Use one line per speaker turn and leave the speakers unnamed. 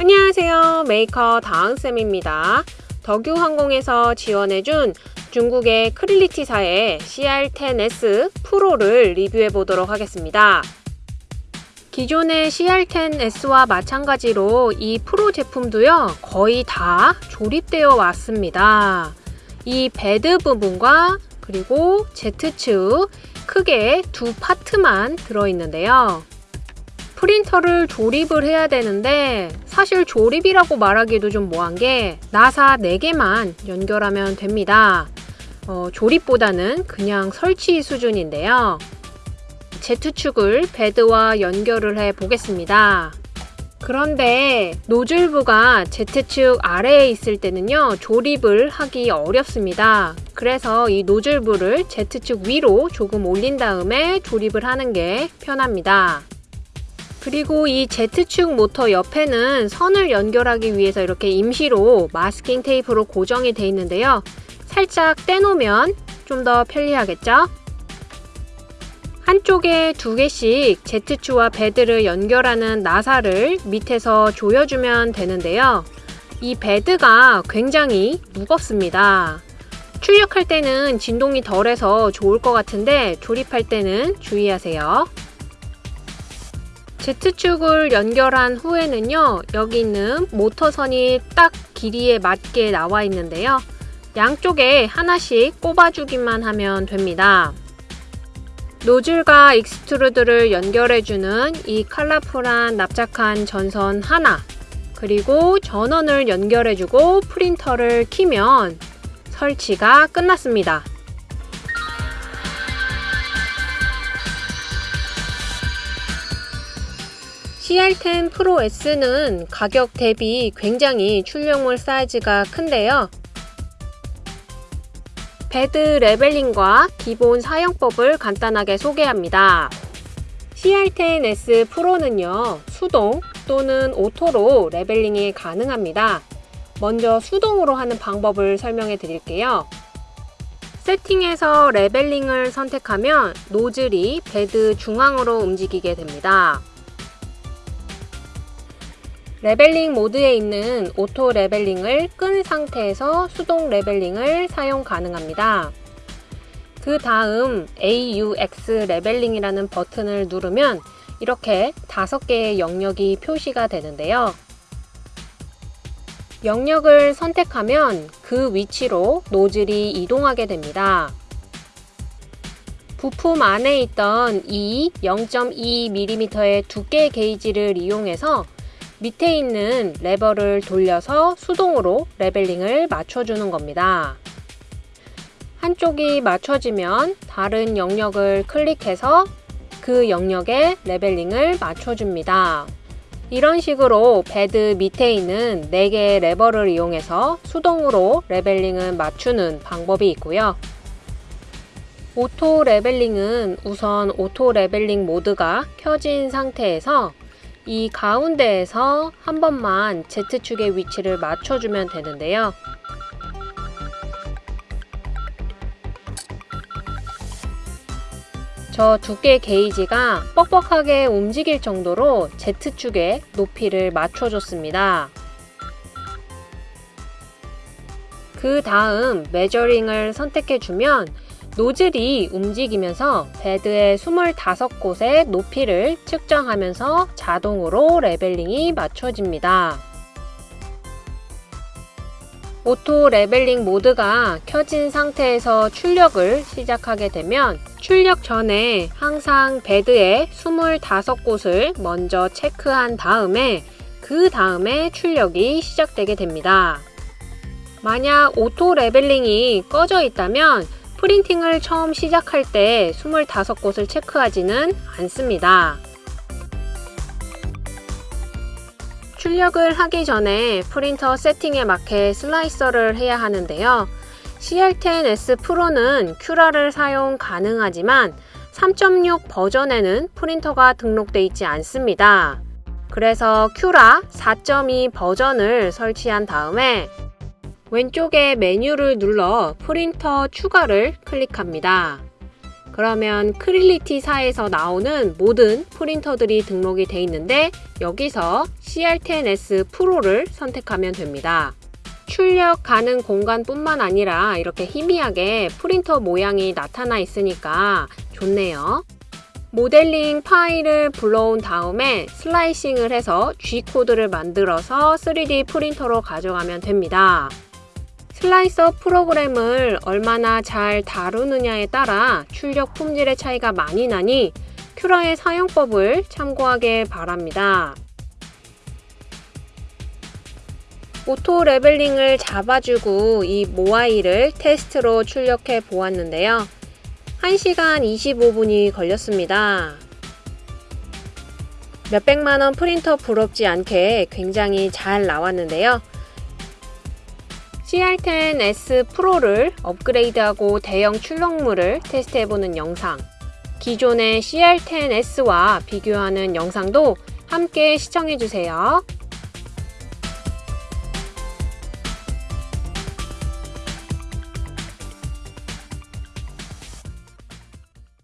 안녕하세요. 메이커 다은쌤입니다. 덕유항공에서 지원해준 중국의 Creality사의 CR10S Pro를 리뷰해 보도록 하겠습니다. 기존의 CR10S와 마찬가지로 이 프로 제품도요 거의 다 조립되어 왔습니다. 이 bed 부분과 그리고 Z축 크게 두 파트만 들어있는데요. 프린터를 조립을 해야 되는데 사실 조립이라고 말하기도 좀 뭐한 게 나사 4개만 연결하면 됩니다. 어, 조립보다는 그냥 설치 수준인데요. Z축을 베드와 연결을 해 보겠습니다. 그런데 노즐부가 Z축 아래에 있을 때는요 조립을 하기 어렵습니다. 그래서 이 노즐부를 Z축 위로 조금 올린 다음에 조립을 하는 게 편합니다. 그리고 이 Z축 모터 옆에는 선을 연결하기 위해서 이렇게 임시로 마스킹 테이프로 고정이 되어 있는데요. 살짝 떼놓으면 좀 더 편리하겠죠? 한쪽에 두 개씩 Z축과 베드를 연결하는 나사를 밑에서 조여주면 되는데요. 이 베드가 굉장히 무겁습니다. 출력할 때는 진동이 덜해서 좋을 것 같은데 조립할 때는 주의하세요. Z축을 연결한 후에는요 여기 있는 모터선이 딱 길이에 맞게 나와 있는데요. 양쪽에 하나씩 꼽아주기만 하면 됩니다. 노즐과 extruder를 연결해주는 이 컬러풀한 납작한 전선 하나 그리고 전원을 연결해주고 프린터를 키면 설치가 끝났습니다 CR10 Pro S는 가격 대비 굉장히 출력물 사이즈가 큰데요. 베드 leveling과 기본 사용법을 간단하게 소개합니다. CR10S Pro는요, 수동 또는 auto로 leveling이 가능합니다. 먼저 수동으로 하는 방법을 설명해 드릴게요. 세팅에서 leveling을 선택하면 노즐이 베드 중앙으로 움직이게 됩니다. leveling 모드에 있는 auto leveling을 끈 상태에서 수동 leveling을 사용 가능합니다. 그 다음 AUX 레벨링이라는 버튼을 누르면 이렇게 다섯 개의 영역이 표시가 되는데요. 영역을 선택하면 그 위치로 노즐이 이동하게 됩니다. 부품 안에 있던 이 0.2mm의 두께 게이지를 이용해서 밑에 있는 레버를 돌려서 수동으로 leveling을 맞춰주는 겁니다. 한쪽이 맞춰지면 다른 영역을 클릭해서 그 영역에 leveling을 맞춰줍니다. 이런 식으로 베드 밑에 있는 4개의 레버를 이용해서 수동으로 leveling을 맞추는 방법이 있고요. auto leveling은 우선 auto leveling 모드가 켜진 상태에서 이 가운데에서 한 번만 Z축의 위치를 맞춰주면 되는데요. 저 두께 게이지가 뻑뻑하게 움직일 정도로 Z축의 높이를 맞춰줬습니다. 그 다음 measuring을 선택해주면 노즐이 움직이면서 베드의 25곳의 높이를 측정하면서 자동으로 leveling이 맞춰집니다. auto leveling 모드가 켜진 상태에서 출력을 시작하게 되면 출력 전에 항상 베드의 25곳을 먼저 체크한 다음에 그 다음에 출력이 시작되게 됩니다. 만약 auto leveling이 꺼져 있다면 프린팅을 처음 시작할 때 25곳을 체크하지는 않습니다. 출력을 하기 전에 프린터 세팅에 맞게 slicer를 해야 하는데요. CR10S Pro는 Cura를 사용 가능하지만 3.6 버전에는 프린터가 등록되어 있지 않습니다. 그래서 Cura 4.2 버전을 설치한 다음에 왼쪽에 메뉴를 눌러 프린터 추가를 클릭합니다. 그러면 Creality사에서 나오는 모든 프린터들이 등록이 돼 있는데 여기서 CR10S 프로를 선택하면 됩니다. 출력 가능 공간뿐만 아니라 이렇게 희미하게 프린터 모양이 나타나 있으니까 좋네요. 모델링 파일을 불러온 다음에 슬라이싱을 해서 G코드를 만들어서 3D 프린터로 가져가면 됩니다. 슬라이서 프로그램을 얼마나 잘 다루느냐에 따라 출력 품질의 차이가 많이 나니 Cura의 사용법을 참고하길 바랍니다. auto leveling을 잡아주고 이 모아이를 테스트로 출력해 보았는데요. 1시간 25분이 걸렸습니다. 몇백만원 프린터 부럽지 않게 굉장히 잘 나왔는데요. CR10S Pro를 업그레이드하고 대형 출력물을 테스트해보는 영상, 기존의 CR10S와 비교하는 영상도 함께 시청해주세요.